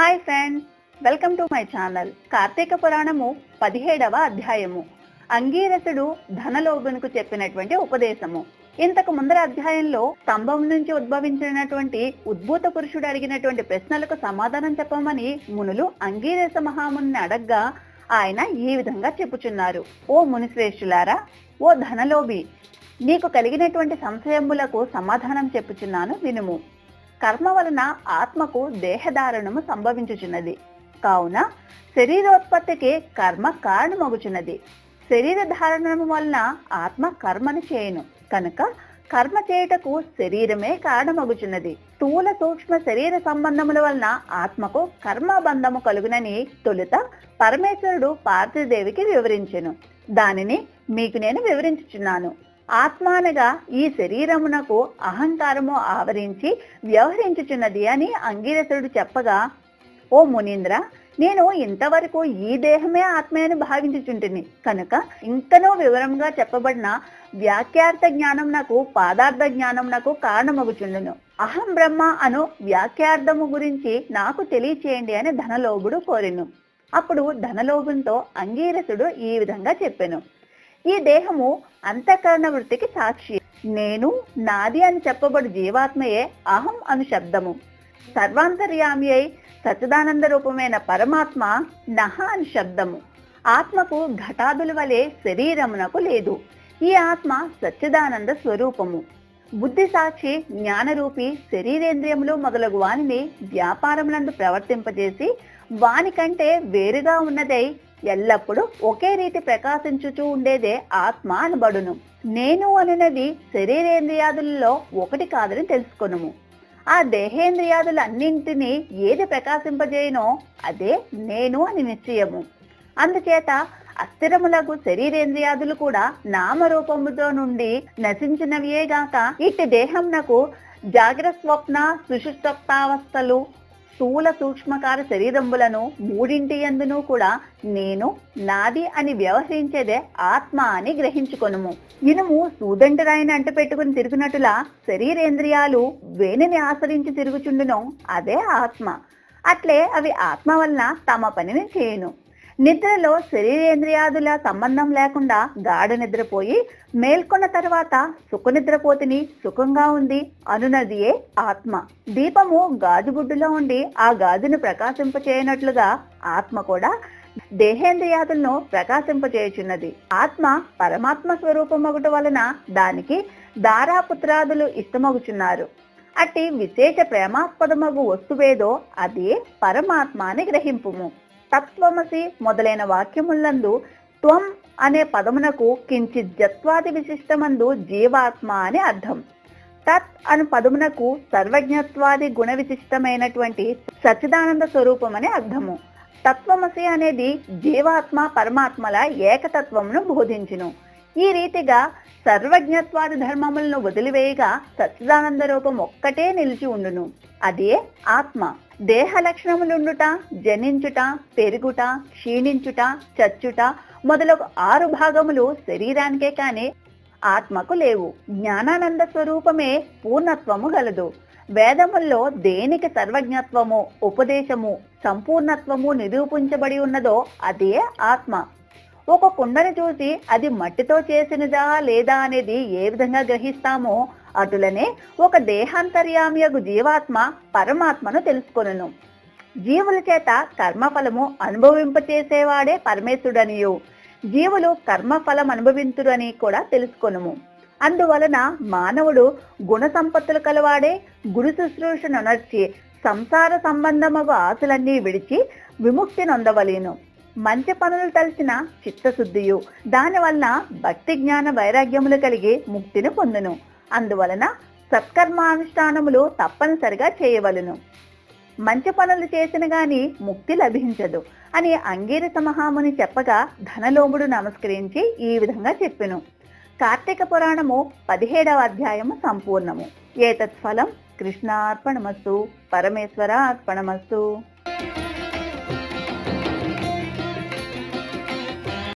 Hi friends welcome to my channel. Karthika పురాణము పదిహేడవ అధ్యాయము. అంగీరసుడు ధనలోభునికి చెప్పినటువంటి ఉపదేశము. ఇంతకు ముందర అధ్యాయంలో స్తంభం నుంచి ఉద్భవించినటువంటి ఉద్భూత పురుషుడు అడిగినటువంటి ప్రశ్నలకు సమాధానం చెప్పమని మునులు అంగీరస మహాముని అడగ్గా ఆయన ఈ విధంగా చెప్పుచున్నారు. ఓ మునిశ్రేష్ఠులారా ఓ ధనలోభి నీకు కలిగినటువంటి సంశయములకు సమాధానం చెప్పుచున్నాను వినుము. కర్మ వలన ఆత్మకు దేహధారణము సంభవించుచున్నది. కావున శరీరోత్పత్తికి కర్మ కారణమగుచున్నది. శరీర ధారణము వలన ఆత్మ కర్మను చేయను. కనుక కర్మ చేయుటకు శరీరమే కారణమగుచున్నది. స్థూల సూక్ష్మ శరీర సంబంధముల వలన ఆత్మకు కర్మబంధము కలుగునని తొలుత పరమేశ్వరుడు పార్థిదేవికి వివరించెను. దానిని మీకు నేను వివరించుచున్నాను. ఆత్మానగా ఈ శరీరమునకు అహంకారము ఆవరించి వ్యవహరించుచున్నది అని అంగీరసుడు చెప్పగా ఓ మునీంద్ర నేను ఇంతవరకు ఈ దేహమే ఆత్మే అని భావించుచుంటిని. కనుక ఇంకనో వివరంగా చెప్పబడిన వ్యాఖ్యార్థ జ్ఞానం నాకు పాదార్థ జ్ఞానం నాకు కారణమగుచుండును. అహం బ్రహ్మ అను వ్యాఖ్యార్థము గురించి నాకు తెలియచేయండి అని ధనలోభుడు కోరెను. అప్పుడు ధనలోభంతో అంగీరసుడు ఈ విధంగా చెప్పెను. ఈ దేహము అంతఃకరణ వృత్తికి సాక్షి. నేను నాది అని చెప్పబడు జీవాత్మయే అహం అను శబ్దము. సర్వాంతర్యామి అయి సచిదానంద రూపమైన పరమాత్మ నహ అని శబ్దము. ఆత్మకు ఘటాదుల వలె శరీరమునకు లేదు. ఈ ఆత్మ సచ్చిదానంద స్వరూపము. బుద్ధి సాక్షి జ్ఞానరూపి శరీరేంద్రియములు మొదలగు వానిని వ్యాపారములందు ప్రవర్తింపజేసి వాని కంటే వేరుగా ఉన్నదై ఎల్లప్పుడూ ఒకే రీతి ప్రకాశించుచూ ఉండేదే ఆత్మ అనబడును. నేను అనునది శరీరేంద్రియాదులలో ఒకటి కాదని తెలుసుకొనుము. ఆ దేహేంద్రియాదులన్నింటినీ ఏది ప్రకాశింపజేయనో అదే నేను అని నిశ్చయము. అందుచేత అస్థిరములకు శరీరేంద్రియాదులు కూడా నామరూపముతో నుండి నశించినవియేగాక ఇట్టి దేహంనకు జాగ్రత్త స్వప్న సుషుప్తావస్థలు స్థూల సూక్ష్మకార శరీరంబులను మూడింటి ఎందును కూడా నేను నాది అని వ్యవహరించేదే ఆత్మ అని గ్రహించుకొనుము. ఇనుము సూదంటి అంట పెట్టుకుని తిరుగునట్టులా శరీరేంద్రియాలు వేణిని ఆశ్రయించి తిరుగుచుండును అదే ఆత్మ. అట్లే అవి ఆత్మ వలన తమ పనిని చేయను. నిద్రలో శరీరేంద్రియాదుల సంబంధం లేకుండా గాఢ నిద్రపోయి మేల్కొన్న తర్వాత సుఖనిద్రపోతిని సుఖంగా ఉంది అనునదియే ఆత్మ. దీపము గాజుగుడ్డులో ఉండి ఆ గాజును ప్రకాశింపచేయనట్లుగా ఆత్మ కూడా దేహేంద్రియాదులను ప్రకాశింపచేయుచున్నది. ఆత్మ పరమాత్మ స్వరూపమగుట వలన దానికి దారాపుత్రాదులు ఇష్టమగుచున్నారు. అట్టి విశేష ప్రేమాస్పదమగు వస్తువేదో అదే పరమాత్మ అని గ్రహింపుము. తత్వమసి మొదలైన వాక్యములందు త్వం అనే పదమునకు కించిత్ జత్వాది విశిష్టమందు జీవాత్మ అని అర్థం. తత్ అను పదమునకు సర్వజ్ఞత్వాది గుణ విశిష్టమైనటువంటి సచిదానంద స్వరూపం అనే అర్థము. తత్వమసి అనేది జీవాత్మ పరమాత్మల ఏకతత్వమును బోధించును. ఈ రీతిగా సర్వజ్ఞత్వాది ధర్మములను వదిలివేయగా సచ్చిదానంద రూపం ఒక్కటే నిలిచి ఉండును. అదే ఆత్మ. దేహ లక్షణములుండుట జనించుట పెరుగుట క్షీణించుట చచ్చుట మొదలగు ఆరు భాగములు శరీరానికే కాని ఆత్మకు లేవు. జ్ఞానానంద స్వరూపమే పూర్ణత్వము గలదు. వేదముల్లో దేనికి సర్వజ్ఞత్వము ఉపదేశము సంపూర్ణత్వము నిరూపించబడి ఉన్నదో అదే ఆత్మ. ఒక కుండను చూసి అది మట్టితో చేసినదా లేదా అనేది ఏ విధంగా గ్రహిస్తామో అటులనే ఒక దేహాంతర్యామియగు జీవాత్మ పరమాత్మను తెలుసుకొనును. జీవుల చేత కర్మఫలము అనుభవింపచేసేవాడే పరమేశుడనియు జీవులు కర్మఫలం అనుభవింతుడని కూడా తెలుసుకొనుము. అందువలన మానవుడు గుణ సంపత్తులు కలవాడే గురు శుశ్రూషను నర్చి సంసార సంబంధమగు ఆశలన్నీ విడిచి విముక్తి నొందవలేను. మంచి పనులు తలిచిన చిత్తశుద్ధియు. దానివల్ల భక్తి జ్ఞాన వైరాగ్యములు కలిగి ముక్తిని పొందును. అందువలన సత్కర్మానుష్ఠానములు తప్పనిసరిగా చేయవలను. మంచి పనులు చేసిన గాని ముక్తి లభించదు అని అంగీరస మహాముని చెప్పగా ధనలోముడు నమస్కరించి ఈ విధంగా చెప్పెను. కార్తీక పురాణము పదిహేడవ అధ్యాయము సంపూర్ణము. ఏతత్ఫలం కృష్ణార్పణమస్తు పరమేశ్వర అర్పణమస్తు